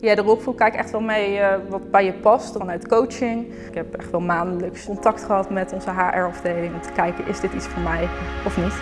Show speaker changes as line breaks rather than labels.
Ja, de rolproef kijk echt wel mee eh, wat bij je past vanuit coaching. Ik heb echt wel maandelijks contact gehad met onze HR-afdeling om te kijken is dit iets voor mij of niet.